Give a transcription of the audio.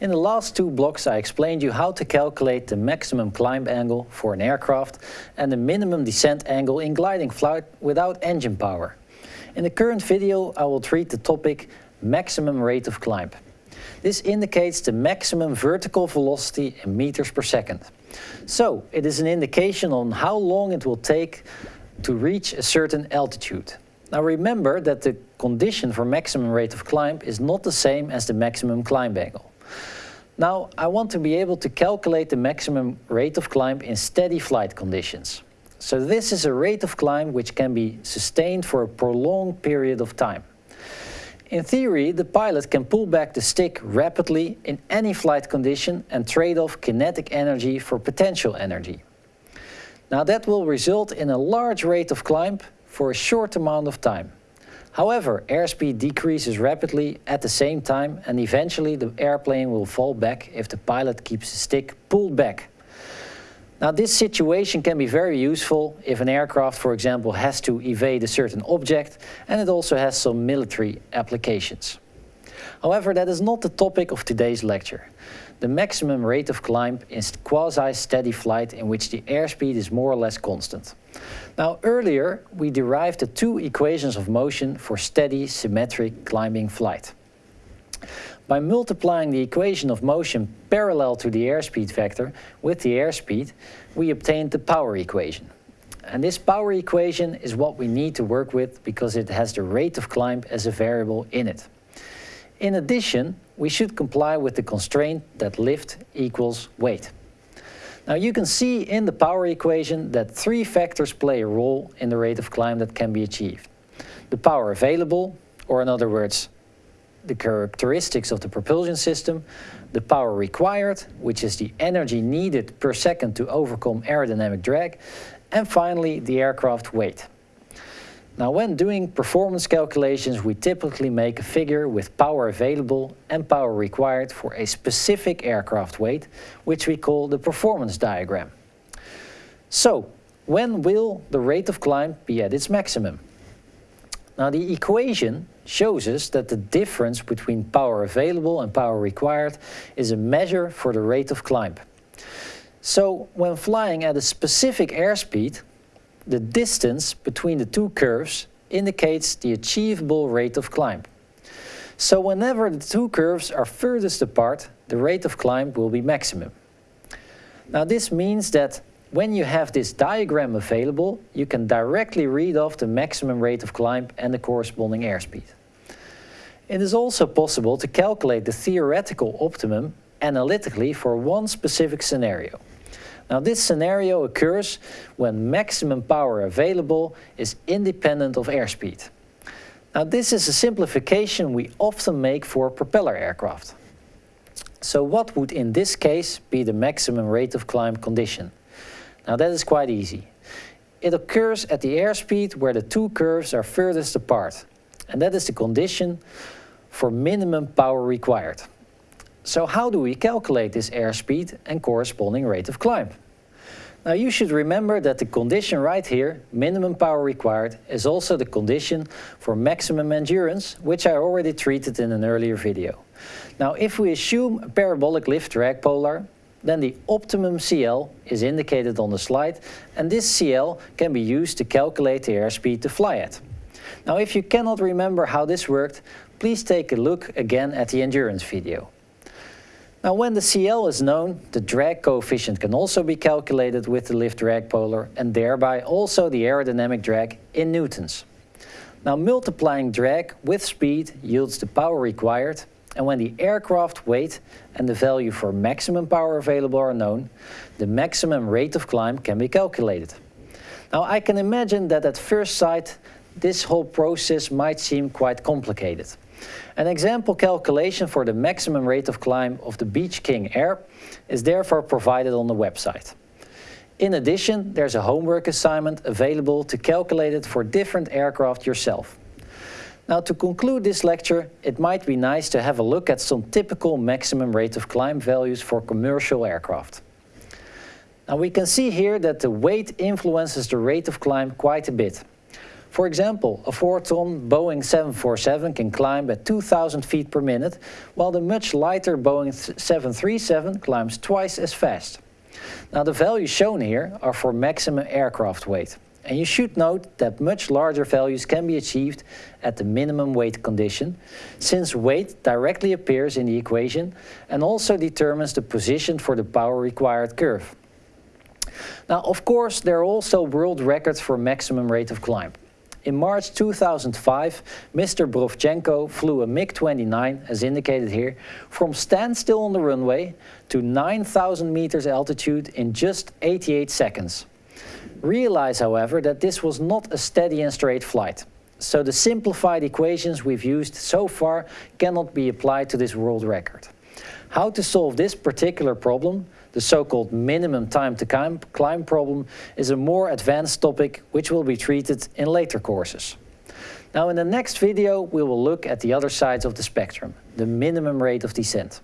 In the last two blocks I explained you how to calculate the maximum climb angle for an aircraft and the minimum descent angle in gliding flight without engine power. In the current video I will treat the topic maximum rate of climb. This indicates the maximum vertical velocity in meters per second. So it is an indication on how long it will take to reach a certain altitude. Now remember that the condition for maximum rate of climb is not the same as the maximum climb angle. Now I want to be able to calculate the maximum rate of climb in steady flight conditions. So this is a rate of climb which can be sustained for a prolonged period of time. In theory, the pilot can pull back the stick rapidly in any flight condition and trade off kinetic energy for potential energy. Now that will result in a large rate of climb for a short amount of time. However, airspeed decreases rapidly at the same time and eventually the airplane will fall back if the pilot keeps the stick pulled back. Now this situation can be very useful if an aircraft, for example, has to evade a certain object and it also has some military applications. However, that is not the topic of today's lecture. The maximum rate of climb is quasi-steady flight in which the airspeed is more or less constant. Now earlier we derived the two equations of motion for steady symmetric climbing flight. By multiplying the equation of motion parallel to the airspeed vector with the airspeed, we obtained the power equation. And this power equation is what we need to work with because it has the rate of climb as a variable in it. In addition, we should comply with the constraint that lift equals weight. Now you can see in the power equation that three factors play a role in the rate of climb that can be achieved. The power available, or in other words, the characteristics of the propulsion system, the power required, which is the energy needed per second to overcome aerodynamic drag, and finally the aircraft weight. Now when doing performance calculations we typically make a figure with power available and power required for a specific aircraft weight, which we call the performance diagram. So, when will the rate of climb be at its maximum? Now the equation shows us that the difference between power available and power required is a measure for the rate of climb. So when flying at a specific airspeed, the distance between the two curves indicates the achievable rate of climb. So whenever the two curves are furthest apart, the rate of climb will be maximum. Now this means that when you have this diagram available, you can directly read off the maximum rate of climb and the corresponding airspeed. It is also possible to calculate the theoretical optimum analytically for one specific scenario. Now this scenario occurs when maximum power available is independent of airspeed. Now this is a simplification we often make for propeller aircraft. So what would in this case be the maximum rate of climb condition? Now that is quite easy. It occurs at the airspeed where the two curves are furthest apart. And that is the condition for minimum power required. So how do we calculate this airspeed and corresponding rate of climb? Now you should remember that the condition right here, minimum power required, is also the condition for maximum endurance, which I already treated in an earlier video. Now if we assume a parabolic lift drag polar, then the optimum CL is indicated on the slide and this CL can be used to calculate the airspeed to fly at. Now if you cannot remember how this worked, please take a look again at the endurance video. Now when the CL is known, the drag coefficient can also be calculated with the lift drag polar and thereby also the aerodynamic drag in newtons. Now multiplying drag with speed yields the power required and when the aircraft weight and the value for maximum power available are known, the maximum rate of climb can be calculated. Now I can imagine that at first sight this whole process might seem quite complicated. An example calculation for the maximum rate of climb of the Beech King Air is therefore provided on the website. In addition, there's a homework assignment available to calculate it for different aircraft yourself. Now to conclude this lecture, it might be nice to have a look at some typical maximum rate of climb values for commercial aircraft. Now we can see here that the weight influences the rate of climb quite a bit. For example, a 4-ton Boeing 747 can climb at 2,000 feet per minute, while the much lighter Boeing 737 climbs twice as fast. Now the values shown here are for maximum aircraft weight. And you should note that much larger values can be achieved at the minimum weight condition, since weight directly appears in the equation and also determines the position for the power required curve. Now, of course, there are also world records for maximum rate of climb. In March 2005, Mr. Brovchenko flew a MiG-29, as indicated here, from standstill on the runway to 9,000 meters altitude in just 88 seconds. Realize, however, that this was not a steady and straight flight. So the simplified equations we've used so far cannot be applied to this world record. How to solve this particular problem, the so-called minimum time to climb, problem, is a more advanced topic which will be treated in later courses. Now in the next video we will look at the other sides of the spectrum, the minimum rate of descent.